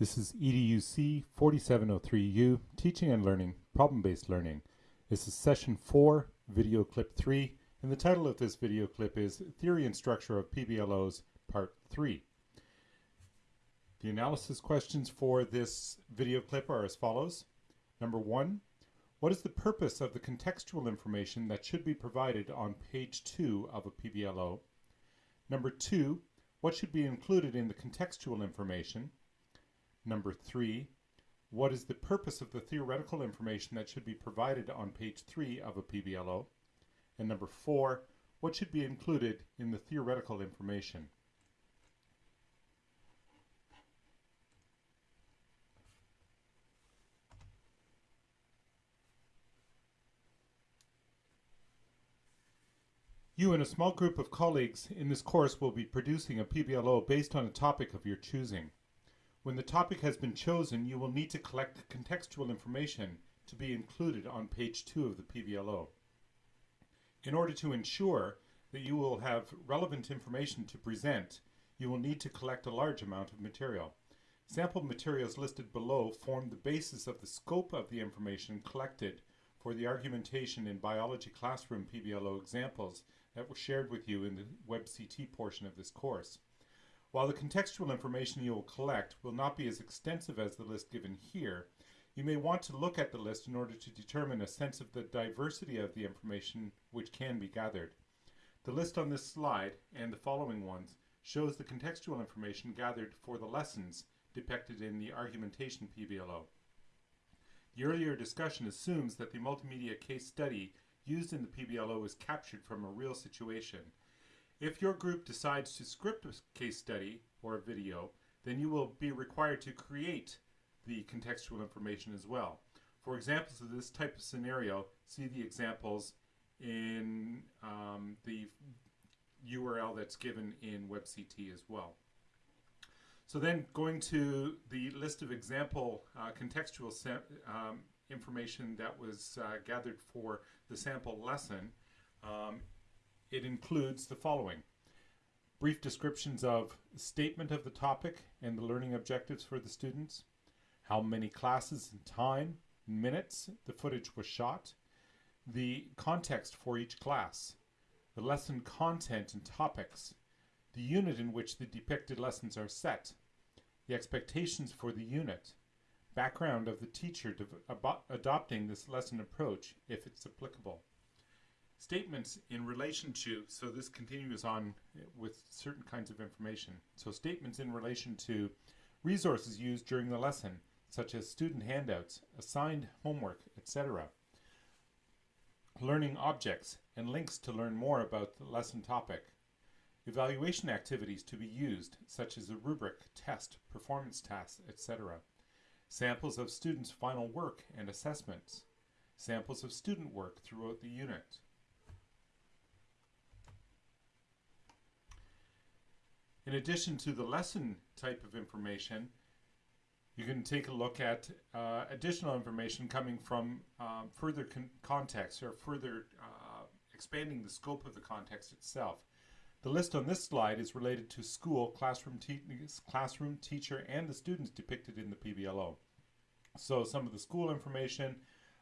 This is EDUC 4703U, Teaching and Learning, Problem-Based Learning. This is session 4, video clip 3, and the title of this video clip is Theory and Structure of PBLOs, Part 3. The analysis questions for this video clip are as follows. Number 1, what is the purpose of the contextual information that should be provided on page 2 of a PBLO? Number 2, what should be included in the contextual information? Number 3, what is the purpose of the theoretical information that should be provided on page 3 of a PBLO? And number 4, what should be included in the theoretical information? You and a small group of colleagues in this course will be producing a PBLO based on a topic of your choosing. When the topic has been chosen, you will need to collect contextual information to be included on page 2 of the PBLO. In order to ensure that you will have relevant information to present, you will need to collect a large amount of material. Sample materials listed below form the basis of the scope of the information collected for the argumentation in biology classroom PBLO examples that were shared with you in the WebCT portion of this course. While the contextual information you will collect will not be as extensive as the list given here, you may want to look at the list in order to determine a sense of the diversity of the information which can be gathered. The list on this slide and the following ones shows the contextual information gathered for the lessons depicted in the argumentation PBLO. The earlier discussion assumes that the multimedia case study used in the PBLO is captured from a real situation. If your group decides to script a case study or a video, then you will be required to create the contextual information as well. For examples of this type of scenario, see the examples in um, the URL that's given in WebCT as well. So then going to the list of example uh, contextual um, information that was uh, gathered for the sample lesson, um, it includes the following. Brief descriptions of statement of the topic and the learning objectives for the students, how many classes and time, minutes the footage was shot, the context for each class, the lesson content and topics, the unit in which the depicted lessons are set, the expectations for the unit, background of the teacher adopting this lesson approach if it's applicable. Statements in relation to, so this continues on with certain kinds of information. So statements in relation to resources used during the lesson, such as student handouts, assigned homework, etc. Learning objects and links to learn more about the lesson topic. Evaluation activities to be used, such as a rubric, test, performance tasks, etc samples of students' final work and assessments, samples of student work throughout the unit. In addition to the lesson type of information, you can take a look at uh, additional information coming from um, further con context or further uh, expanding the scope of the context itself. The list on this slide is related to school, classroom, te classroom, teacher, and the students depicted in the PBLO. So some of the school information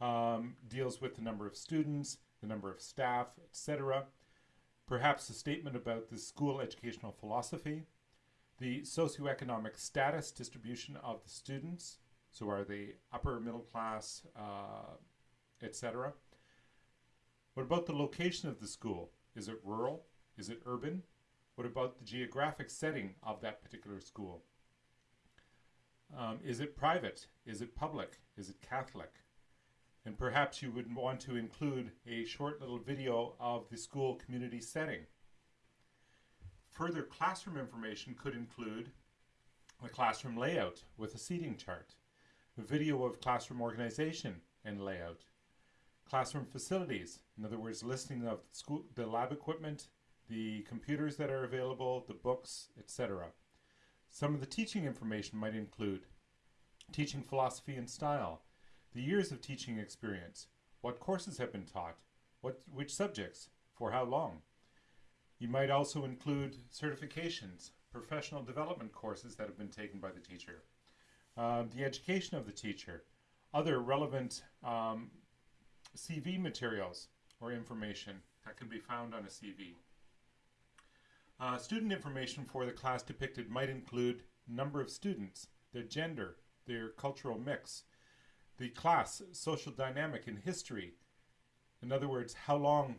um, deals with the number of students, the number of staff, etc. Perhaps a statement about the school educational philosophy, the socioeconomic status distribution of the students, so are they upper middle class, uh, etc. What about the location of the school? Is it rural? Is it urban? What about the geographic setting of that particular school? Um, is it private? Is it public? Is it Catholic? And perhaps you would want to include a short little video of the school community setting. Further classroom information could include the classroom layout with a seating chart, a video of classroom organization and layout, classroom facilities, in other words, listing of the, school, the lab equipment, the computers that are available, the books, etc. Some of the teaching information might include teaching philosophy and style, the years of teaching experience, what courses have been taught, what, which subjects, for how long. You might also include certifications, professional development courses that have been taken by the teacher, uh, the education of the teacher, other relevant um, CV materials or information that can be found on a CV. Uh, student information for the class depicted might include number of students, their gender, their cultural mix, the class, social dynamic, and history. In other words, how long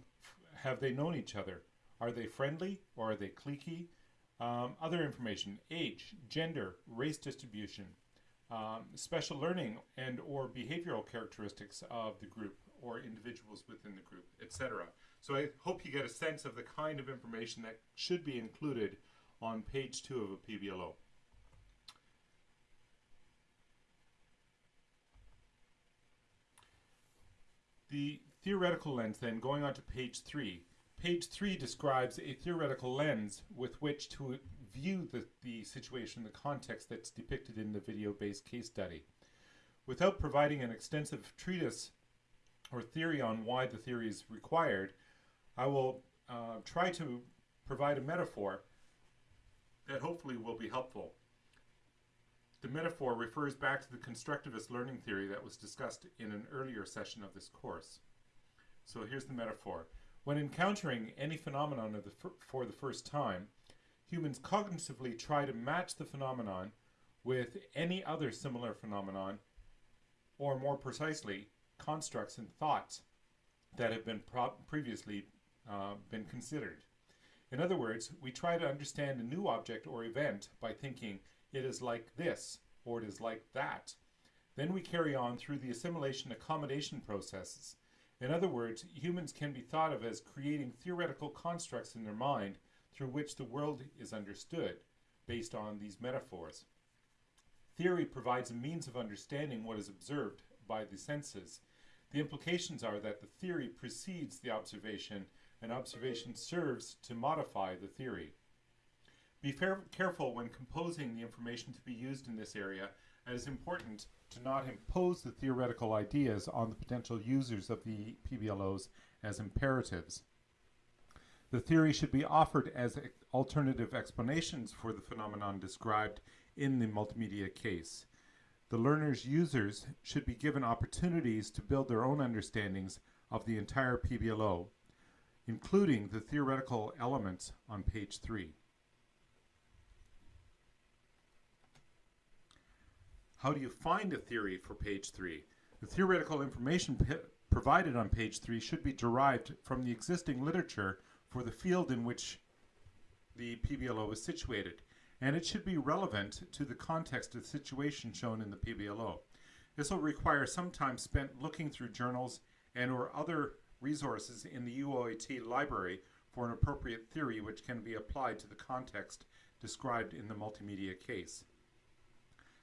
have they known each other? Are they friendly or are they cliquey? Um, other information, age, gender, race distribution, um, special learning and or behavioral characteristics of the group or individuals within the group, etc. So I hope you get a sense of the kind of information that should be included on page two of a PBLO. The theoretical lens then, going on to page three. Page three describes a theoretical lens with which to view the, the situation, the context that's depicted in the video-based case study. Without providing an extensive treatise or theory on why the theory is required, I will uh, try to provide a metaphor that hopefully will be helpful. The metaphor refers back to the constructivist learning theory that was discussed in an earlier session of this course. So here's the metaphor. When encountering any phenomenon the for the first time, humans cognitively try to match the phenomenon with any other similar phenomenon, or more precisely, constructs and thoughts that have been previously uh, been considered. In other words, we try to understand a new object or event by thinking it is like this or it is like that. Then we carry on through the assimilation accommodation processes. In other words, humans can be thought of as creating theoretical constructs in their mind through which the world is understood based on these metaphors. Theory provides a means of understanding what is observed by the senses. The implications are that the theory precedes the observation and observation serves to modify the theory. Be careful when composing the information to be used in this area as it's important to not impose the theoretical ideas on the potential users of the PBLOs as imperatives. The theory should be offered as alternative explanations for the phenomenon described in the multimedia case. The learner's users should be given opportunities to build their own understandings of the entire PBLO, including the theoretical elements on page 3. How do you find a theory for page 3? The theoretical information provided on page 3 should be derived from the existing literature for the field in which the PBLO is situated, and it should be relevant to the context of the situation shown in the PBLO. This will require some time spent looking through journals and or other resources in the UOIT library for an appropriate theory which can be applied to the context described in the multimedia case.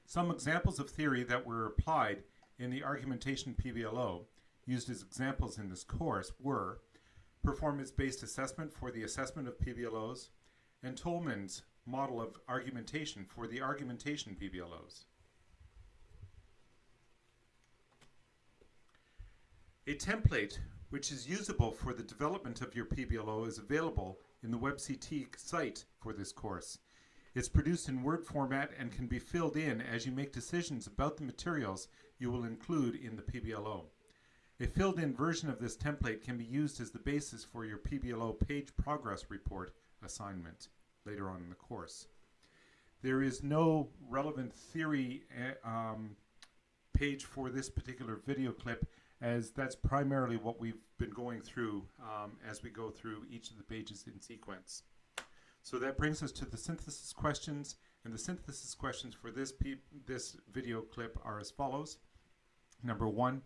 Some examples of theory that were applied in the argumentation PBLO used as examples in this course were performance-based assessment for the assessment of PBLOs, and Toulmin's model of argumentation for the argumentation PBLOs. A template which is usable for the development of your PBLO is available in the WebCT site for this course. It's produced in Word format and can be filled in as you make decisions about the materials you will include in the PBLO. A filled-in version of this template can be used as the basis for your PBLO page progress report assignment later on in the course. There is no relevant theory eh, um, page for this particular video clip as that's primarily what we've been going through um, as we go through each of the pages in sequence. So that brings us to the synthesis questions and the synthesis questions for this, this video clip are as follows. Number one,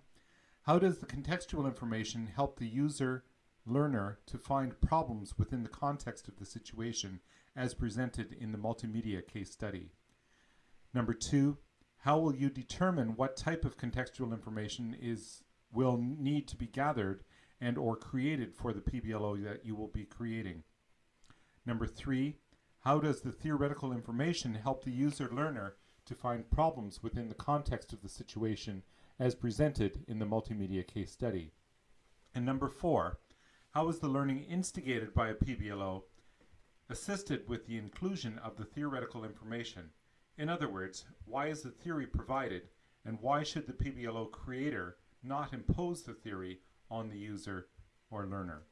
how does the contextual information help the user learner to find problems within the context of the situation as presented in the multimedia case study? Number two, how will you determine what type of contextual information is will need to be gathered and or created for the PBLO that you will be creating? Number three, how does the theoretical information help the user learner to find problems within the context of the situation as presented in the multimedia case study. And number four, how is the learning instigated by a PBLO assisted with the inclusion of the theoretical information? In other words, why is the theory provided and why should the PBLO creator not impose the theory on the user or learner?